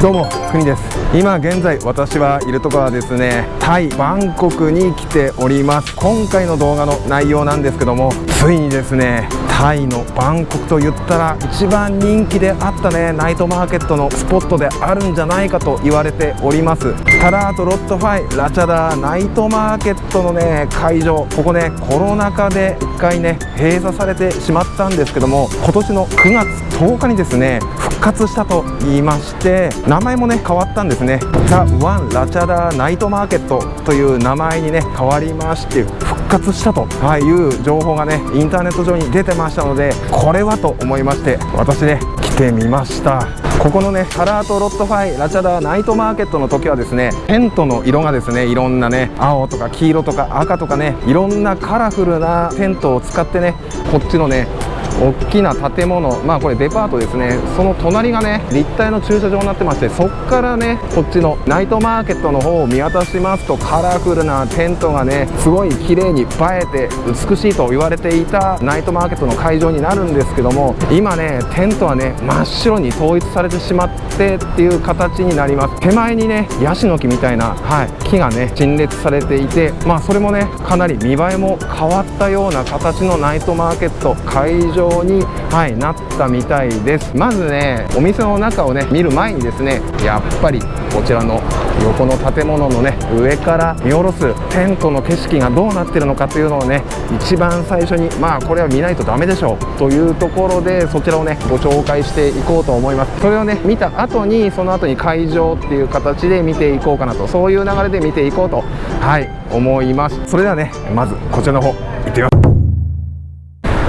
どうも国です。今現在私はいるところはですね。タイバンコクに来ております。今回の動画の内容なんですけどもついにですねタイのバンコクと言ったら一番人気であったねナイトマーケットのスポットであるんじゃないかと言われております。タラートロットファイラチャダーナイトマーケットのね会場ここねコロナ禍で1回ね閉鎖されてしまったんですけども今年の9月10日にですね復活したと言いまして名前もね変わったんですね。ザ・ワン・ラチャダナイトマーケットという名前にね変わりまして復活したという情報がねインターネット上に出てましたのでこれはと思いまして私ね来てみました。ここのねカラーとロットファイラチャダーナイトマーケットの時はですねテントの色がですねいろんなね青とか黄色とか赤とかねいろんなカラフルなテントを使ってねこっちのね大きな建物まあこれデパートですね。その隣がね立体の駐車場になってましてそっからねこっちのナイトマーケットの方を見渡しますとカラフルなテントがねすごい綺麗に映えて美しいと言われていたナイトマーケットの会場になるんですけども今ねテントはね真っ白に統一されてしまってっていう形になります。手前にねヤシの木みたいな、はい、木がね陳列されていてまあそれもねかなり見栄えも変わったような形のナイトマーケット会場に、はい、なったみたいです。まずねお店の中をね見る前にですねやっぱりこちらの横の建物のね上から見下ろすテントの景色がどうなってるのかというのをね一番最初にまあこれは見ないとダメでしょうというところでそちらをねご紹介していこうと思います。それをね見た後にその後に会場っていう形で見ていこうかなとそういう流れで見ていこうとはい思います。それではねまずこちらの方行ってみます。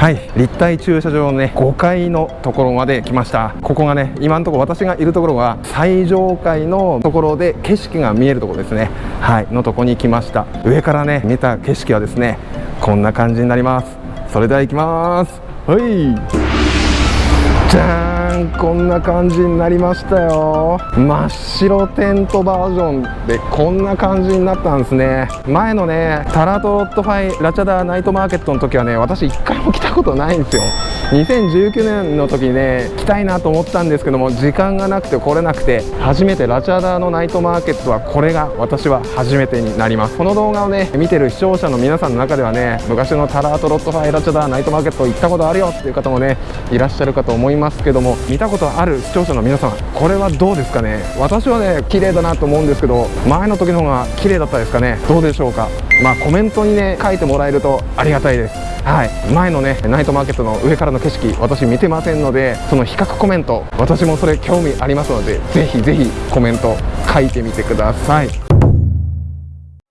はい。立体駐車場のね5階のところまで来ました。ここがね今のところ私がいるところは最上階のところで景色が見えるところですね。はい。のとこに来ました。上からね見た景色はですねこんな感じになります。それでは行きます。はい。じゃーん。こんな感じになりましたよ。真っ白テントバージョンでこんな感じになったんですね。前のねタラトロットファイラチャダーナイトマーケットの時はね私1回も来たことないんですよ。2019年の時にね来たいなと思ったんですけども時間がなくて来れなくて初めてラチャダーのナイトマーケットはこれが私は初めてになります。この動画をね見てる視聴者の皆さんの中ではね昔のタラートロットファイラチャダーナイトマーケット行ったことあるよっていう方もねいらっしゃるかと思いますけども見たことある視聴者の皆さんこれはどうですかね？私はね綺麗だなと思うんですけど前の時の方が綺麗だったですかね？どうでしょうか？まあコメントにね書いてもらえるとありがたいです。はい。前のねナイトマーケットの上からの景色私見てませんのでその比較コメント私もそれ興味ありますのでぜひぜひコメント書いてみてください。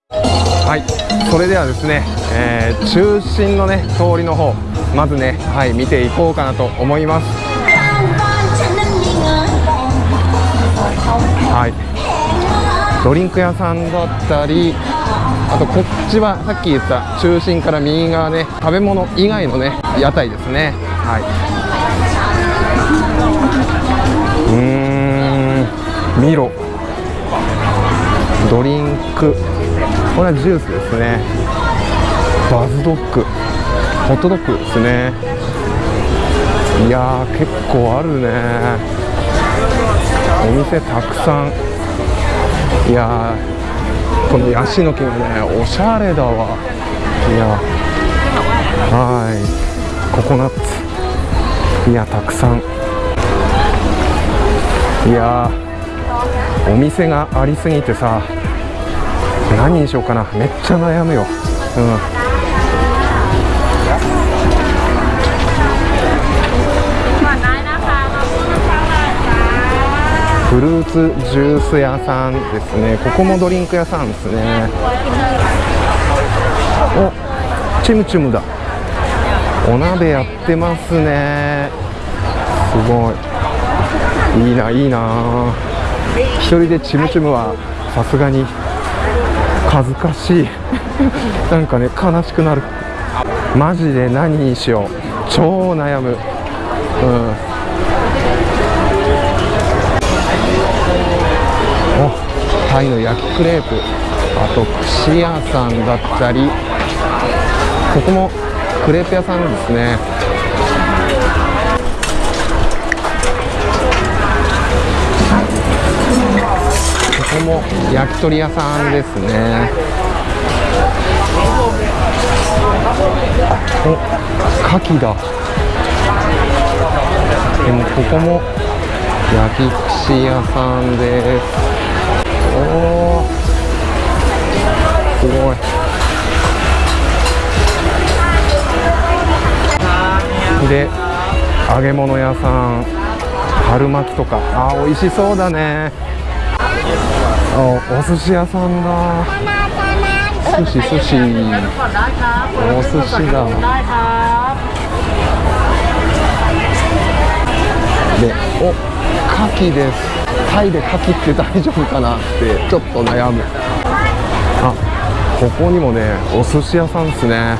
はい。それではですね、えー、中心のね通りの方まずねはい見ていこうかなと思います。はい。ドリンク屋さんだったりあとこっちはさっき言った中心から右側ね食べ物以外のね屋台ですね。はい。うーん。ミロ。ドリンク。これはジュースですね。バズドッグ。ホットドッグですね。いやー結構あるね。お店たくさん。いやこのヤシの木がねおしゃれだわ。いやはい。ココナッツ。いやたくさん。いやお店がありすぎてさ何にしようかな。めっちゃ悩むよ。うん。フルーツジュース屋さんですね。ここもドリンク屋さんですね。おチムチムだ。お鍋やってますね。すごい。いいないいな。一人でチムチムはさすがに恥ずかしい。なんかね悲しくなる。マジで何にしよう。超悩む。うん。タイの焼きクレープあと串屋さんだったりここもクレープ屋さんですね。ここも焼き鳥屋さんですね。お牡蠣だ。でもここも焼き串屋さんです。おすごい。で揚げ物屋さん春巻きとか。あー美味しそうだね。あお寿司屋さんだ。寿司寿司。お寿司だ。でお牡蠣です。タイで牡蠣って大丈夫かなってちょっと悩む。あここにもねお寿司屋さんですね。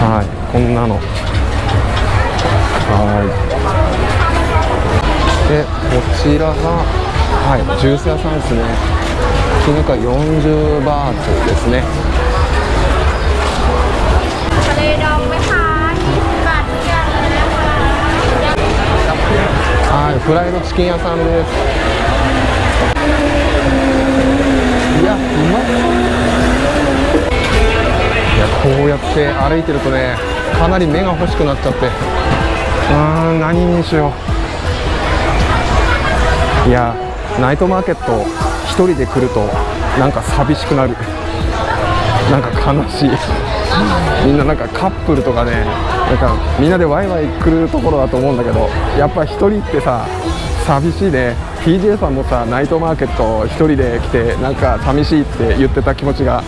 はいこんなの。はい。でこちらがはいジュース屋さんですね。絹か40バーツですね。はいフライドチキン屋さんです。いやうまいやこうやって歩いてるとねかなり目が欲しくなっちゃって。うーん何にしよう。いやナイトマーケット一人で来るとなんか寂しくなる。なんか悲しい。みんななんかカップルとかねなんかみんなでワイワイ来るところだと思うんだけどやっぱ1人ってさ寂しいね。TJ さんもさナイトマーケット1人で来てなんか寂しいって言ってた気持ちが、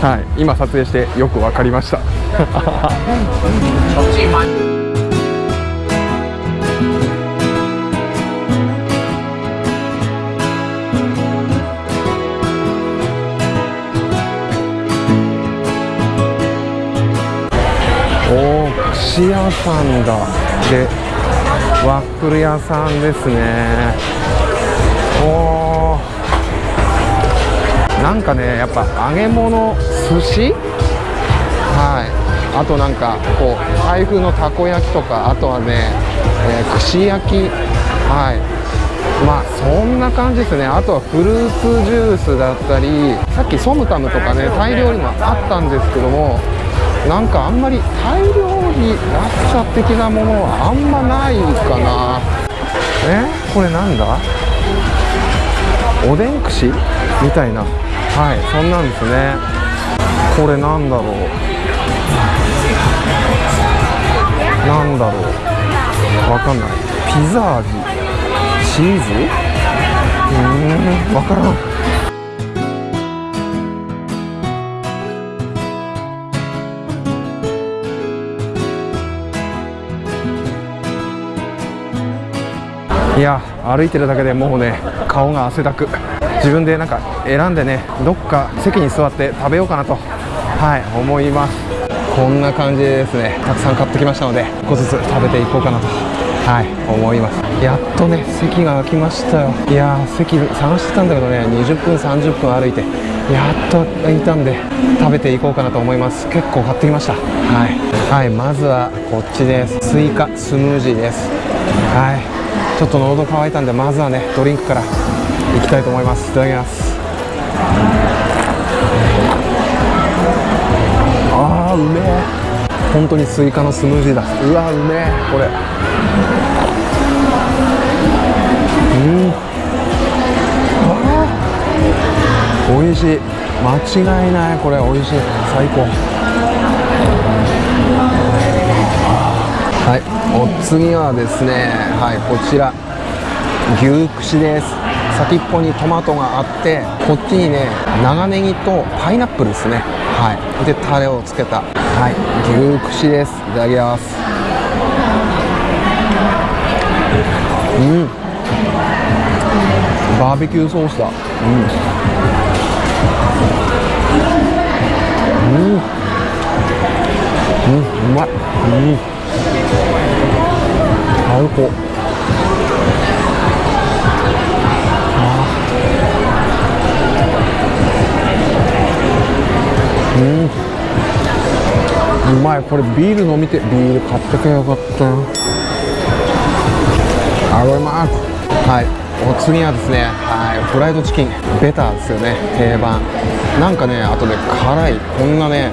はい、今撮影してよく分かりました。おー串屋さんだ。でワッフル屋さんですね。おなんかねやっぱ揚げ物寿司？はい。あとなんかこう台風のたこ焼きとかあとはね、えー串焼き。はい。まあそんな感じですね。あとはフルーツジュースだったりさっきソムタムとかねタイ料理もあったんですけどもなんかあんまりタイ料理ラッシャ的なものはあんまないかな。え？これなんだ？おでん串？みたいな。はいそんなんですね。これなんだろう？なんだろう？わかんない。ピザ味？チーズ？うーんわからんいや歩いてるだけでもうね顔が汗だく。自分でなんか選んでねどっか席に座って食べようかなとはい思います。こんな感じでですね。たくさん買ってきましたので1個ずつ食べていこうかなとはい思います。やっとね席が空きましたよ。いや席探してたんだけどね20分30分歩いてやっと空いたんで食べていこうかなと思います。結構買ってきました。はい、はい、まずはこっちです。スイカスムージーです。はい。ちょっと喉乾いたんでまずはねドリンクからいきたいと思います。いただきます。あーうめえ。本当にスイカのスムージーだ。うわうめえこれ。うん。あー。美味しい。間違いないこれ。美味しい。最高。はい。お次はですねはいこちら。牛串です。先っぽにトマトがあってこっちにね長ネギとパイナップルですね。はい。でタレをつけた。はい。牛串です。いただきます。うん。バーベキューソースだ。うん。うん。うん。うまい。うん。最高うん。うまい。これビール飲みてビール買ってけばよかったあございますはい。お次はですねはいフライドチキン。ベターですよね定番。なんかねあとで辛い。こんなね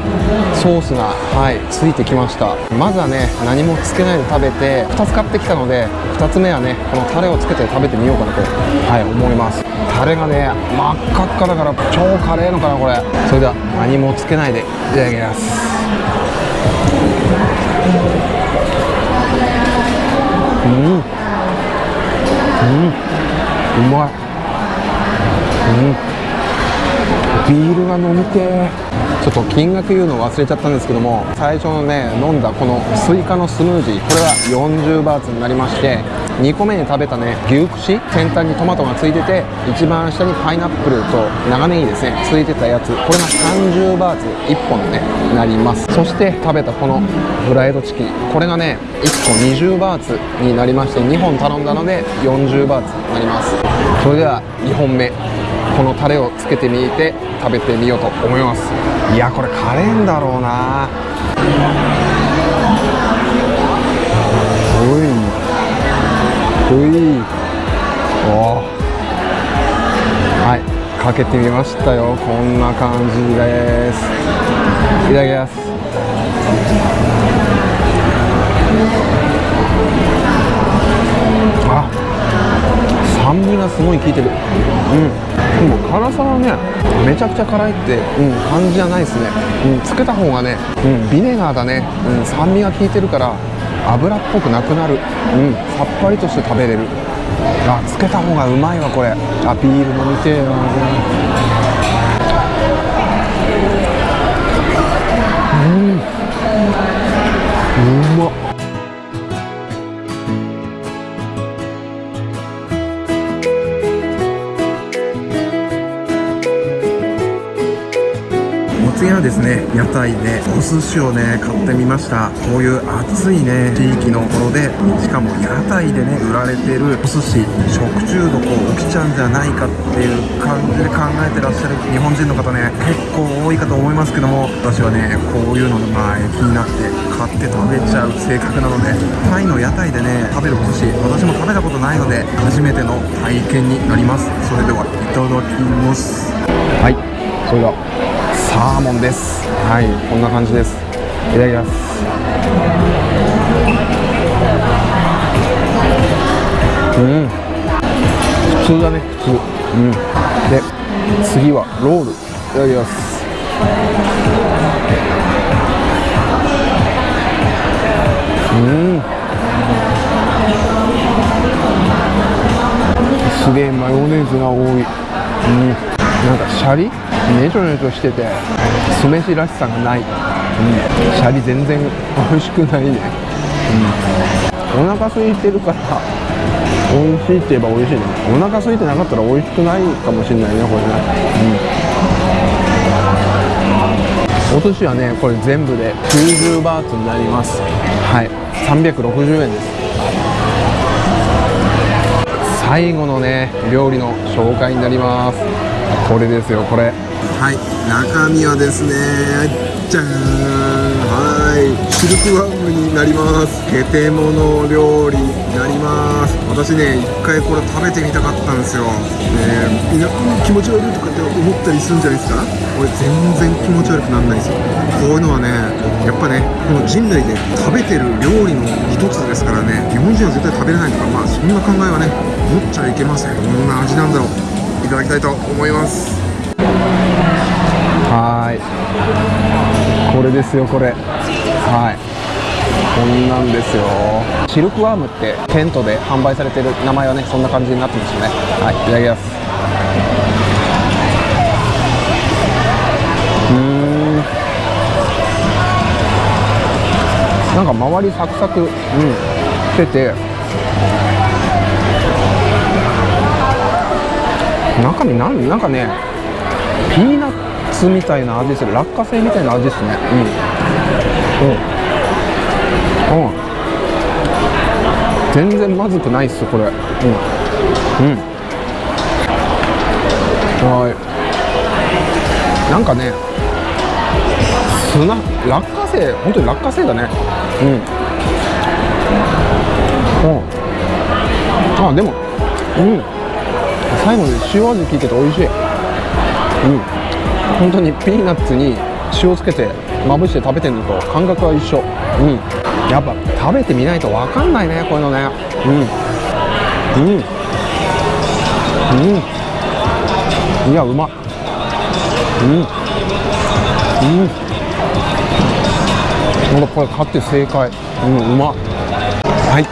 ソースがはいついてきました。まずはね何もつけないで食べて2つ買ってきたので2つ目はねこのタレをつけて食べてみようかなとはい思います。タレがね真っ赤っかだから超辛いのかなこれ。それでは何もつけないでいただきます。うん。うん。うまい。うん。ビールが飲みてちょっと金額言うの忘れちゃったんですけども最初のね飲んだこのスイカのスムージーこれは40バーツになりまして2個目に食べたね牛串先端にトマトがついてて一番下にパイナップルと長ネギですねついてたやつ。これが30バーツ1本ねなります。そして食べたこのフライドチキン。これがね1個20バーツになりまして2本頼んだので40バーツになります。それでは2本目。このタレをつけてみて食べてみようと思います。いやこれカレーんだろうな。いおはいかけてみましたよこんな感じで。すいただきますあ酸味がすごい効いてる。うん。でも辛さはねめちゃくちゃ辛いって、うん、感じじゃないですね、うん、つけた方がね、うん、ビネガーだね、うん、酸味が効いてるから油っぽくなくなる、うん、さっぱりとして食べれる。あつけた方がうまいわこれ。あビール飲みてえなうん。うまっ。ですね屋台で。お寿司をね買ってみました。こういう暑いね地域のところで。しかも屋台でね売られてるお寿司。食中毒を起きちゃうんじゃないかっていう感じで考えてらっしゃる日本人の方ね結構多いかと思いますけども。私はねこういうのが気になって買って食べちゃう性格なので。タイの屋台でね食べるお寿司私も食べたことないので初めての体験になります。それではいただきます。はいそれでは。サーモンです。はいこんな感じです。いただきます。うん。普通だね普通。うん。で次はロール。いただきます。うん。すげえマヨネーズが多い。うん。なんかシャリ？ねちょねちょしてて酢飯らしさがない、うん、シャリ全然美味しくないね、うん、お腹空いてるから美味しいって言えば美味しいね。お腹空いてなかったら美味しくないかもしれないねこれね、うん、お寿司はねこれ全部で90バーツになります。はい。360円です。最後のね料理の紹介になります。これですよこれ。はい中身はですねじゃーん。はい。シルクワームになります。ゲテモノ料理になります。私ね一回これ食べてみたかったんですよ。ねみんな気持ち悪いとかって思ったりするんじゃないですか？これ全然気持ち悪くならないですよ。こういうのはねやっぱねこの人類で食べてる料理の一つですからね日本人は絶対食べれないとかまあそんな考えはね持っちゃいけません。どんな味なんだろう。いただきたいと思います。はい。これですよこれ。はい。こんなんですよ。シルクワームってテントで販売されてる名前はねそんな感じになってますよね。はいいただきます。うん。なんか周りサクサク、うん、してて中身なんなんかねピーナッツみたいな味する落花生みたいな味ですね。うんうん。うん。全然まずくないっすこれ。うん。うん。はい。なんかね砂落花生本当に落花生だね。うん。うん。あでもうん。最後に塩味効いてて美味しい。うん。本当にピーナッツに塩つけてまぶして食べてるのと感覚は一緒。うん。やっぱ食べてみないと分かんないねこういうのね。うん。うん。うん。いやうま。うん。うん。ほんとこれ買って正解。うんうま。はい。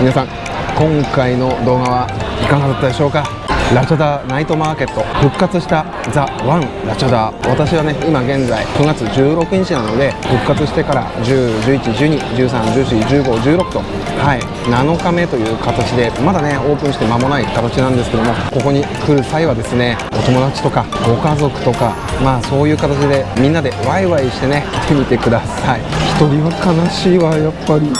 皆さん今回の動画はいかがだったでしょうか？ラチャダナイトマーケット復活したザ・ワンラチャダ。私はね今現在9月16日なので復活してから10111213141516とはい7日目という形でまだねオープンして間もない形なんですけどもここに来る際はですねお友達とかご家族とかまあそういう形でみんなでワイワイしてね来てみてください。一人は悲しいわやっぱり。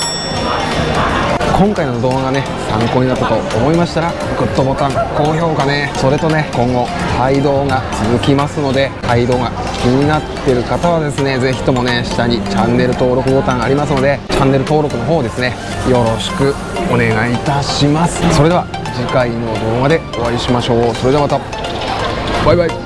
今回の動画がね参考になったと思いましたらグッドボタン高評価ねそれとね今後タイ動画続きますのでタイ動画気になってる方はですねぜひともね下にチャンネル登録ボタンありますのでチャンネル登録の方ですねよろしくお願いいたします。それでは次回の動画でお会いしましょう。それではまた。バイバイ。